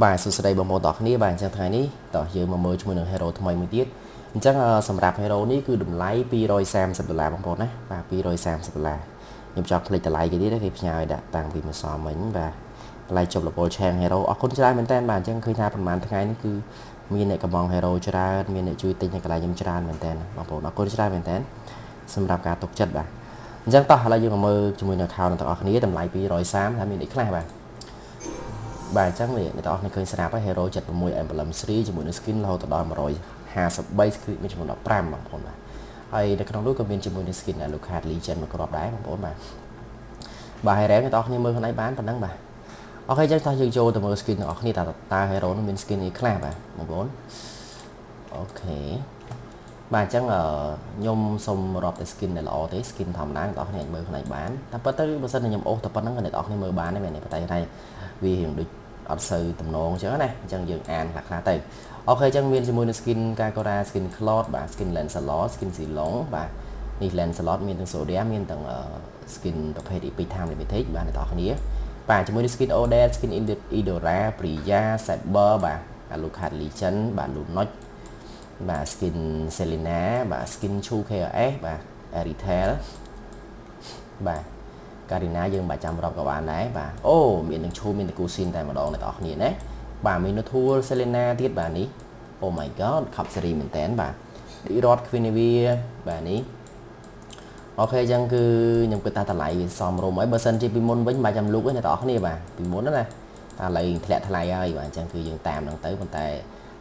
បាទសួស្តីបងប្អូនទាំងគ្នាបាទអញ្ចឹងថ្ងៃនេះតោះយើងមកមើលជាមួយនឹង hero ថ្មីមួយទៀតអញ្ចឹងសម្រាប់ hero នេះគឺតម្លៃ230ដុល្លារបងប្អូនណាបាទ230ដុល្លារខ្ញុំចង់ផ្លេចតម្លៃគេទៀតគេផ្ញើឲ្យដាក់តាំងពីម្សិលមិញបាទតម្លៃជប់លពលឆាង hero អរគុណច្រើនមែនតើបាទអញ្ចឹងឃើញថាប្រហែលថ្ងៃនេះគឺមានអ្នកកំង hero ច្រើនមានអ្នកជួយទិញនៅកន្លែងខ្ញុំច្រើនមែនតើបងប្អូនអរគុណច្រើនមែនតើសម្រាប់ការទុកចិត្តបាទអញ្ចឹងតោះឥឡូវយើងមកមើលជាមួយនឹង account ទាំងអស់គ្នាតម្លៃ230ថាមានអីខ្លះបាទ បាទអញ្ចឹងនេះអ្នកទាំងអស់គ្នាឃើញស្រាប់ហើយ Hero 76 Emblem 3ជាមួយនឹង skin រហូតដល់153 skin មានចំនួន15បងប្អូនបាទហើយនៅក្នុងនោះក៏មានជាមួយនឹង skin Alucard Legend មួយគ្រាប់ដែរបងប្អូនបាទបាទ Hero អ្នកទាំងអស់គ្នាមើលខ្លួនឯងបានប៉ុណ្ណឹងបាទអូខេអញ្ចឹងតោះយើងចូលទៅមើល skin ទាំងអស់គ្នាតើតើ Hero នោះមាន skin អីខ្លះបាទបងប្អូនអូខេបាទអញ្ចឹងខ្ញុំសូមរាប់តែ skin ដែលល្អទេ skin ធម្មតាអ្នកនរគ្នាអាចមើលខ្លួនឯងបានតែប៉ុន្តែបើសិនជាខ្ញុំអូសតែប៉ុណ្្នឹងអ្នកនរគ្នាមើលបានទេមែនទេប៉ុន្តែថាវារៀងដូច អត់សូវតំណងអញ្ចឹងណាអញ្ចឹងយើងអានខ្លះខ្លះទៅអូខេអញ្ចឹងមានជាមួយនឹង skin Kakora skin Cloud បាទ skin Lancelot skin Silong បាទនេះ Lancelot មានទាំង Soria មានទាំង skin ប្រភេទ Epic Time Limited បាទអ្នកនរគ្នាបាទជាមួយនឹង skin Odell skin Idora Priya Saber បាទ Alucard Legend បាទ Lunox បាទ skin Selena បាទ skin Chu KRS បាទ Retail បាទ ការីណាយើងមិនចាំរាប់ក៏បានដែរបាទអូមាននឹងឈូមានតគូស៊ីនតែម្ដងអ្នកនរគ្នាណាបាទមាននូធូលសេលេណាទៀតបាទនេះ Oh my god ខប់សេរីមែនតើបាទឌីរ៉តគ្វីនីវីបាទនេះអូខេអញ្ចឹងគឺខ្ញុំគិតថាតម្លៃវាសមរម្យហើយបើសិនជាពីមុនវិញមិនចាំលូកទេអ្នកនរគ្នាបាទពីមុនណាតែឥឡូវធ្លាក់ថ្លៃហើយបាទអញ្ចឹងគឺយើងតាមនឹងទៅប៉ុន្តែ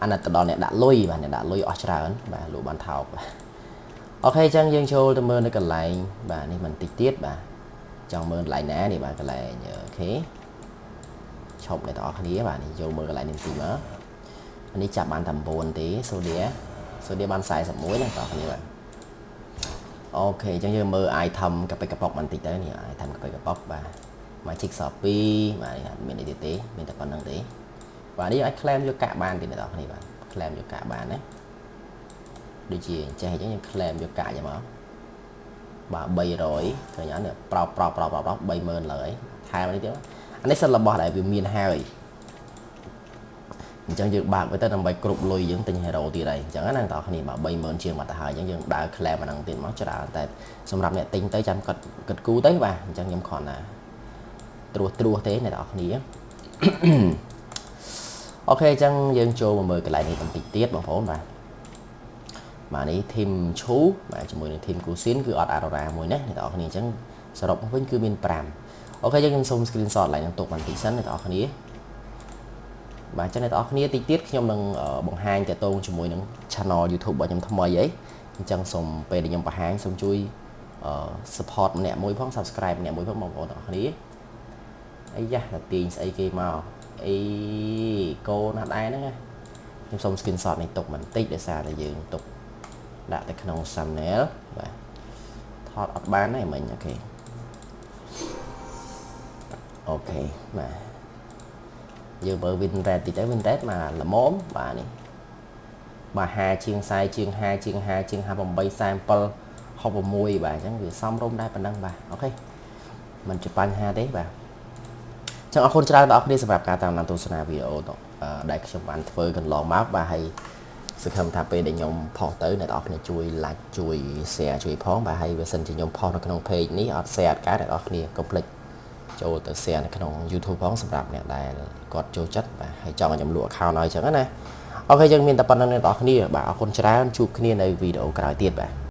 អាណិតទៅដល់អ្នកដាក់លុយបាទអ្នកដាក់លុយអស់ច្រើនបាទលក់បានថោកបាទអូខេអញ្ចឹងយើងចូលទៅមើលនៅកន្លែងបាទនេះមិនតិចទៀតបាទ ចង់មើលកន្លែងណានេះបាទកន្លែងអូខេឈប់អ្នកទាំងអស់គ្នាបាទនេះចូលមើលកន្លែងនេះទីមកនេះចាប់បានតែ9ទេសូឌីសូឌីបាន41ណាបងប្អូនគ្នាបាទអូខេអញ្ចឹងយើងមើល item កាប៉ិកប៉ុកបន្តិចទៅនេះ item កាប៉ិកប៉ុកបាទ Magic Shop 2បាទនេះមានអីទៀតទេមានតែប៉ុណ្្នឹងទេបាទនេះអាច claim យកកាក់បានទេអ្នកនរគ្នាបាទ claim យកកាក់បានណាដូចជាចេះអញ្ចឹងយើង claim យកកាក់យ៉ាងមក បាទ300ឃើញអត់នេះប្រោប្រោប្រោប្រោប្រោ30000លើហើយថែមនេះទៀតអានេះសិនរបស់ដែលវាមានហើយអញ្ចឹងយើងបើកទៅដើម្បីគ្រប់លុយយើងទិញ hero ទៀតហើយអញ្ចឹងណាបងប្អូនគ្នាបាទ30000ជាងមកទៅហើយអញ្ចឹងយើងដើរ claim អាហ្នឹងទៀតមកច្រើនតែសម្រាប់អ្នកទិញទៅចាំគាត់គិតគូទៅបាទអញ្ចឹងខ្ញុំគ្រាន់តែត្រួសត្រួសទេអ្នកនរគ្នាអូខេអញ្ចឹងយើងចូលមកមើលកន្លែងនេះបន្តិចទៀតបងប្អូនបាទ បាទនេះធីមឈូបាទជាមួយនឹងធីមគូស៊ីនគឺអត់អារ៉ារ៉ាមួយណាអ្នកនរគ្នាអញ្ចឹងសរុបវិញគឺមាន5អូខេយើងខ្ញុំសូម screenshot ឡើងនឹងទុកបន្តិចសិនអ្នកនរគ្នាបាទអញ្ចឹងអ្នកនរគ្នាតិចទៀតខ្ញុំនឹងបង្ហាញតទៅជាមួយនឹង channel YouTube របស់ខ្ញុំថ្មីអីអញ្ចឹងសូមពេលដែលខ្ញុំបង្ហាញសូមជួយ support ម្នាក់មួយផង subscribe ម្នាក់មួយផងបងប្អូនទាំងអស់គ្នាអីយ៉ាតែទាញស្អីគេមកអីកូនណាស់ដែរហ្នឹងខ្ញុំសូម screenshot នេះទុកបន្តិចដោយសារតែយើងទុក ដាក់ទៅក្នុង thumbnail បាទថតអត់បានទេមិញអូខេអូខេបាទយើងមើល win rate តិចទៅ win rate មកល្មមបាទនេះបាទ5ជាង40ជាង5ជាង5ជាង58 47 66បាទអញ្ចឹងវាសមរម្យដែរប៉ុណ្ណឹងបាទអូខេមិនជាបញ្ហាទេបាទចឹងអរគុណច្រើនដល់អ្នកគ្នាសម្រាប់ការតាមដានទស្សនាវីដេអូដែលខ្ញុំបានធ្វើកន្លងមកបាទហើយ សង្ឃឹមថាពេលដែលខ្ញុំផុសទៅអ្នកនរគ្នាជួយ like ជួយ share ជួយផងបាទហើយបើសិនជាខ្ញុំផុសនៅក្នុង page នេះអត់ share អត់កើតអ្នកនរគ្នាកុំភ្លេចចូលទៅ share នៅក្នុង YouTube ផងសម្រាប់អ្នកដែលគាត់ចូលចិត្តបាទហើយចង់ឲ្យខ្ញុំលក់ account ឲ្យអញ្ចឹងណាអូខេយើងមានតែប៉ុណ្្នឹងអ្នកនរគ្នាបាទអរគុណច្រើនជួបគ្នានៅវីដេអូក្រោយទៀតបាទ